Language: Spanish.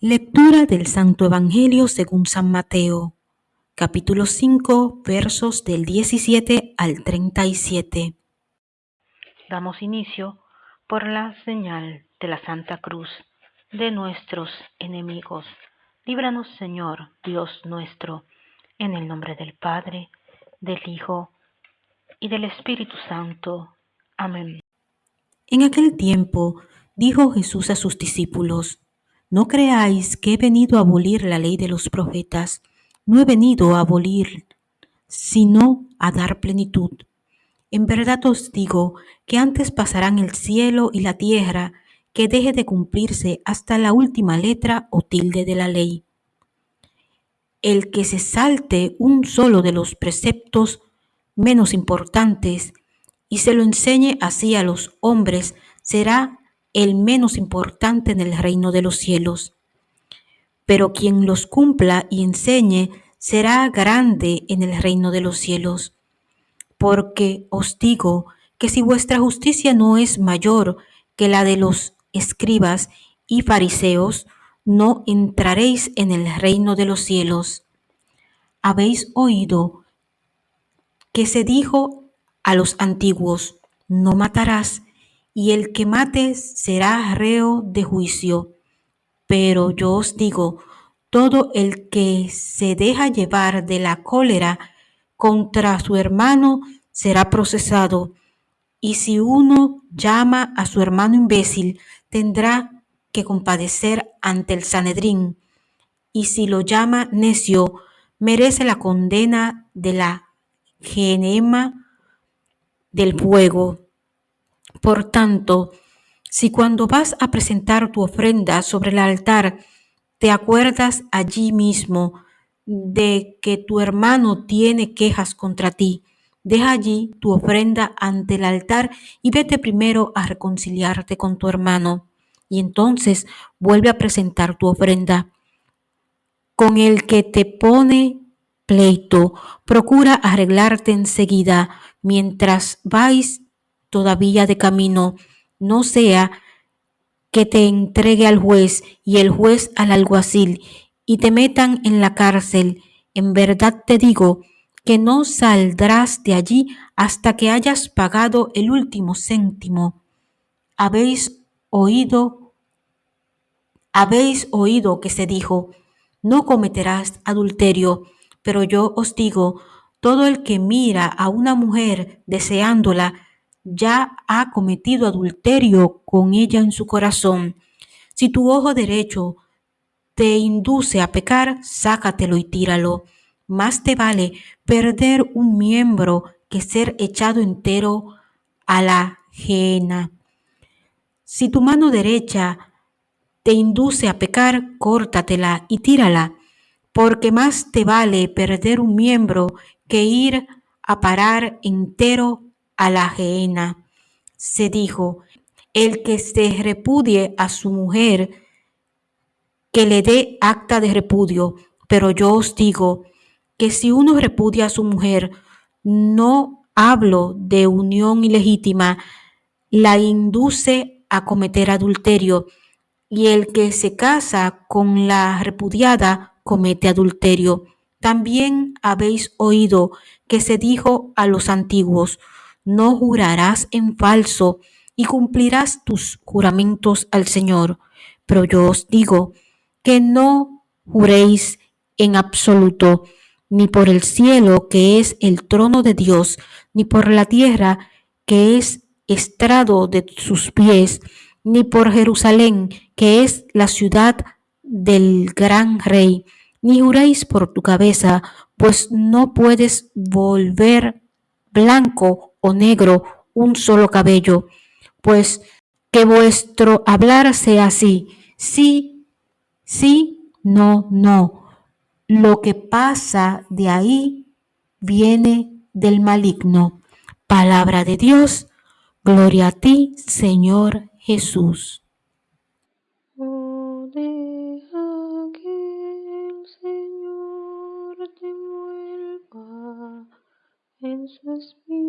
Lectura del Santo Evangelio según San Mateo, capítulo 5, versos del 17 al 37. Damos inicio por la señal de la Santa Cruz de nuestros enemigos. Líbranos, Señor, Dios nuestro, en el nombre del Padre, del Hijo y del Espíritu Santo. Amén. En aquel tiempo dijo Jesús a sus discípulos, No creáis que he venido a abolir la ley de los profetas, no he venido a abolir, sino a dar plenitud. En verdad os digo que antes pasarán el cielo y la tierra que deje de cumplirse hasta la última letra o tilde de la ley. El que se salte un solo de los preceptos menos importantes y se lo enseñe así a los hombres, será el menos importante en el reino de los cielos. Pero quien los cumpla y enseñe será grande en el reino de los cielos. Porque os digo que si vuestra justicia no es mayor que la de los escribas y fariseos, no entraréis en el reino de los cielos. Habéis oído que se dijo a los antiguos, no matarás, y el que mate será reo de juicio. Pero yo os digo, todo el que se deja llevar de la cólera contra su hermano será procesado, y si uno llama a su hermano imbécil, tendrá que compadecer ante el Sanedrín, y si lo llama necio, merece la condena de la genema del fuego. Por tanto, si cuando vas a presentar tu ofrenda sobre el altar, te acuerdas allí mismo de que tu hermano tiene quejas contra ti, deja allí tu ofrenda ante el altar y vete primero a reconciliarte con tu hermano, y entonces vuelve a presentar tu ofrenda. Con el que te pone pleito, procura arreglarte enseguida mientras vais todavía de camino, no sea que te entregue al juez y el juez al alguacil y te metan en la cárcel. En verdad te digo que no saldrás de allí hasta que hayas pagado el último céntimo. Habéis oído, habéis oído que se dijo, no cometerás adulterio pero yo os digo, todo el que mira a una mujer deseándola, ya ha cometido adulterio con ella en su corazón. Si tu ojo derecho te induce a pecar, sácatelo y tíralo. Más te vale perder un miembro que ser echado entero a la ajena. Si tu mano derecha te induce a pecar, córtatela y tírala porque más te vale perder un miembro que ir a parar entero a la ajena. Se dijo, el que se repudie a su mujer, que le dé acta de repudio. Pero yo os digo que si uno repudia a su mujer, no hablo de unión ilegítima, la induce a cometer adulterio, y el que se casa con la repudiada comete adulterio. También habéis oído que se dijo a los antiguos, no jurarás en falso y cumplirás tus juramentos al Señor. Pero yo os digo que no juréis en absoluto, ni por el cielo que es el trono de Dios, ni por la tierra que es estrado de sus pies, ni por Jerusalén que es la ciudad del gran rey, ni juréis por tu cabeza, pues no puedes volver blanco o negro un solo cabello, pues que vuestro hablar sea así, sí, sí, no, no. Lo que pasa de ahí viene del maligno. Palabra de Dios, gloria a ti, Señor Jesús. En su espíritu.